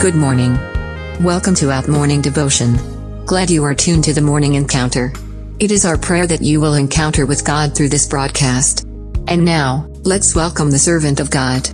Good morning. Welcome to Out Morning Devotion. Glad you are tuned to the morning encounter. It is our prayer that you will encounter with God through this broadcast. And now, let's welcome the servant of God.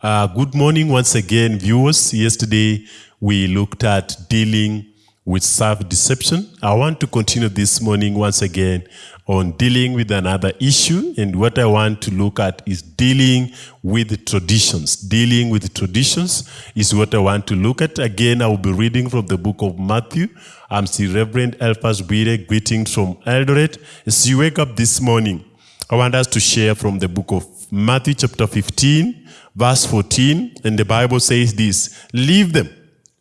Uh, good morning once again, viewers. Yesterday we looked at dealing with self deception. I want to continue this morning once again on dealing with another issue. And what I want to look at is dealing with traditions. Dealing with traditions is what I want to look at. Again, I will be reading from the book of Matthew. I'm still Reverend Elphas Bire, greetings from Eldoret. As you wake up this morning, I want us to share from the book of Matthew, chapter 15, verse 14. And the Bible says this Leave them,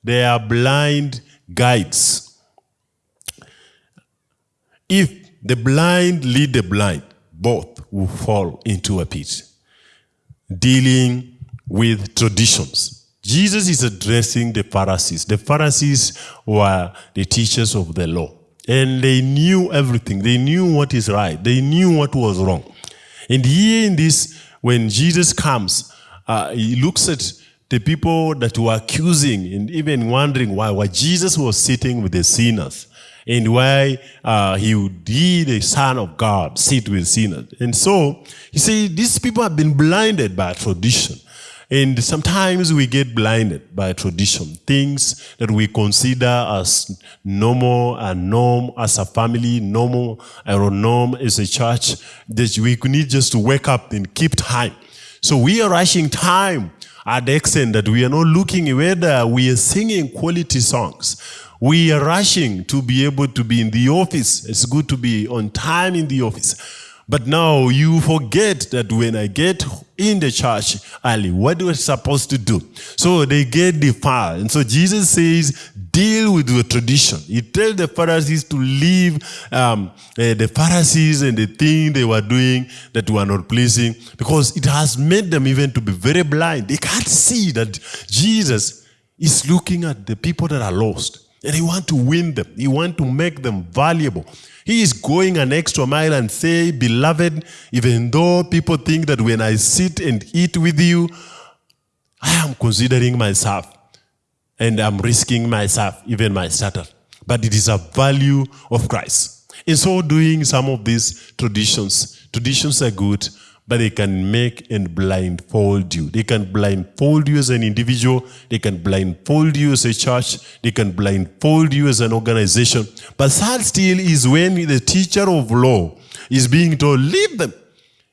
they are blind guides. If the blind lead the blind, both will fall into a pit. Dealing with traditions. Jesus is addressing the Pharisees. The Pharisees were the teachers of the law. And they knew everything. They knew what is right. They knew what was wrong. And here in this, when Jesus comes, uh, he looks at the people that were accusing and even wondering why, why Jesus was sitting with the sinners and why uh, he would be the Son of God, sit with sinners. And so, you see, these people have been blinded by tradition. And sometimes we get blinded by tradition, things that we consider as normal and norm as a family, normal or norm as a church, that we need just to wake up and keep time. So we are rushing time at extent that we are not looking whether we are singing quality songs. We are rushing to be able to be in the office. It's good to be on time in the office. But now you forget that when I get in the church early, what I supposed to do? So they get defiled. And so Jesus says, deal with the tradition. He tells the Pharisees to leave um, uh, the Pharisees and the thing they were doing that were not pleasing because it has made them even to be very blind. They can't see that Jesus is looking at the people that are lost. And he want to win them. He want to make them valuable. He is going an extra mile and say, beloved, even though people think that when I sit and eat with you, I am considering myself and I'm risking myself, even my status. But it is a value of Christ. In so doing, some of these traditions, traditions are good, but they can make and blindfold you. They can blindfold you as an individual. They can blindfold you as a church. They can blindfold you as an organization. But sad still is when the teacher of law is being told, leave them.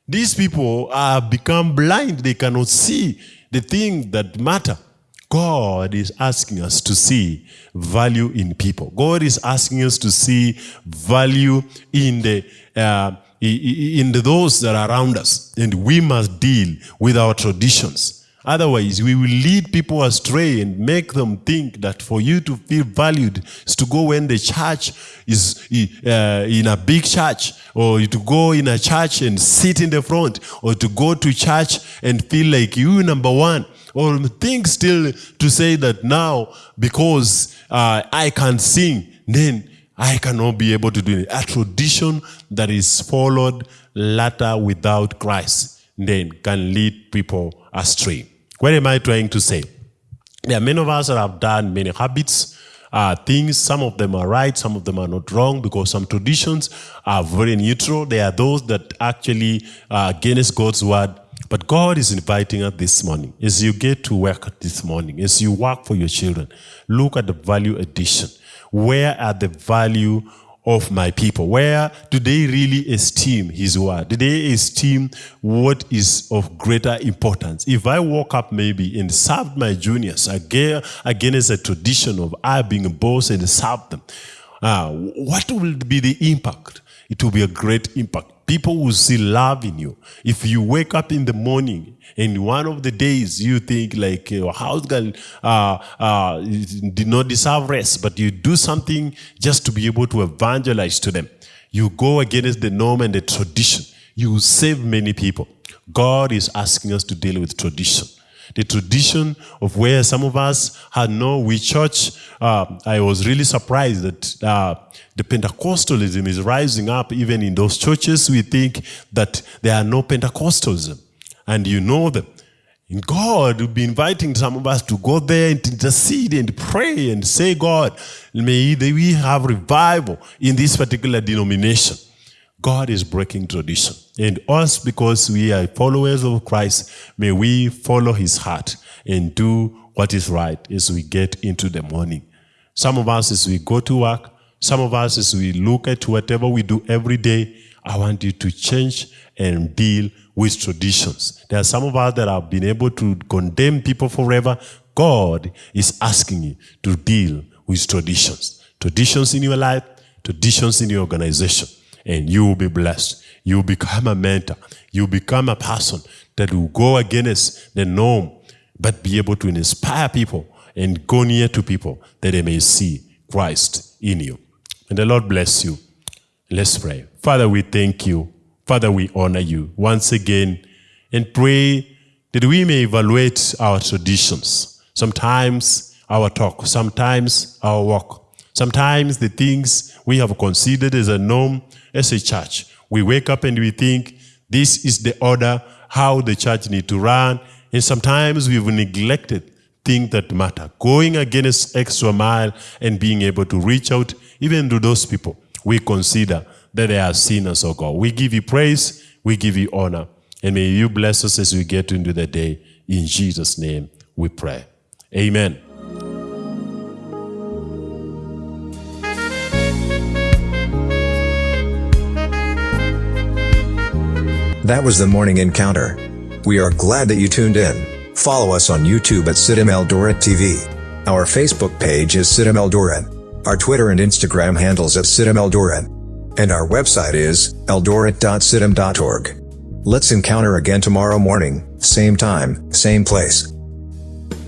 These people are become blind. They cannot see the things that matter. God is asking us to see value in people. God is asking us to see value in the uh, in those that are around us. And we must deal with our traditions. Otherwise, we will lead people astray and make them think that for you to feel valued is to go when the church is uh, in a big church, or to go in a church and sit in the front, or to go to church and feel like you number one or think still to say that now because uh, I can sing, then I cannot be able to do it. A tradition that is followed later without Christ then can lead people astray. What am I trying to say? There are many of us that have done many habits, uh, things. Some of them are right, some of them are not wrong because some traditions are very neutral. There are those that actually are against God's word. But God is inviting us this morning, as you get to work this morning, as you work for your children, look at the value addition. Where are the value of my people? Where do they really esteem his word? Do they esteem what is of greater importance? If I walk up maybe and serve my juniors again, against a tradition of I being a boss and serve them, uh, what will be the impact? It will be a great impact people will see love in you. If you wake up in the morning and one of the days you think like your house girl uh, uh, did not deserve rest, but you do something just to be able to evangelize to them. You go against the norm and the tradition. You save many people. God is asking us to deal with tradition the tradition of where some of us had no we church. Uh, I was really surprised that uh, the Pentecostalism is rising up even in those churches. We think that there are no Pentecostals, and you know them. God will be inviting some of us to go there and intercede and pray and say, God, may we have revival in this particular denomination. God is breaking tradition. And us, because we are followers of Christ, may we follow his heart and do what is right as we get into the morning. Some of us, as we go to work, some of us, as we look at whatever we do every day, I want you to change and deal with traditions. There are some of us that have been able to condemn people forever. God is asking you to deal with traditions. Traditions in your life, traditions in your organization. And you will be blessed. You will become a mentor. You will become a person that will go against the norm, but be able to inspire people and go near to people that they may see Christ in you. And the Lord bless you. Let's pray. Father, we thank you. Father, we honor you once again and pray that we may evaluate our traditions. Sometimes our talk, sometimes our walk, sometimes the things we have considered as a norm as a church. We wake up and we think this is the order, how the church need to run. And sometimes we've neglected things that matter. Going against extra mile and being able to reach out even to those people we consider that they are sinners, oh God. We give you praise, we give you honor, and may you bless us as we get into the day. In Jesus' name we pray. Amen. That was the morning encounter. We are glad that you tuned in. Follow us on YouTube at CITAM Eldoret TV. Our Facebook page is CITAM Eldoret. Our Twitter and Instagram handles at CITAM Eldoret. And our website is eldoret.citam.org. Let's encounter again tomorrow morning, same time, same place.